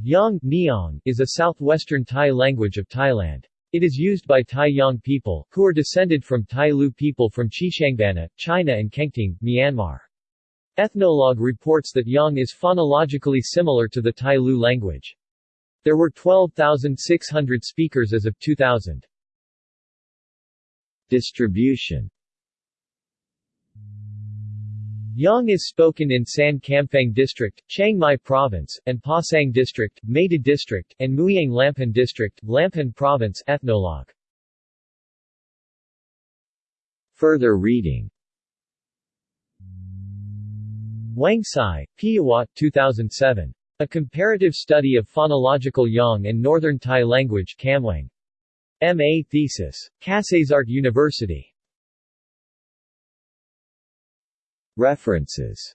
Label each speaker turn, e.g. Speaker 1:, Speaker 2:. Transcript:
Speaker 1: Yang Niang is a southwestern Tai language of Thailand. It is used by Tai Yang people, who are descended from Tai Lue people from Xishuangbanna, China and Kengtung, Myanmar. Ethnologue reports that Yang is phonologically similar to the Tai Lue language. There were 12,600 speakers as of 2000.
Speaker 2: Distribution
Speaker 1: Yang is spoken in San Kamphaeng District, Chiang Mai Province, and Pa Sang District, Mae Tha District, and Mueang Lamphun District, Lamphun Province Ethnologue.
Speaker 2: Further reading
Speaker 1: Wang Sai, Piawat 2007. A Comparative Study of Phonological Yang and Northern Thai Language Kammuang. M.A. Thesis. Kasetsart University.
Speaker 2: References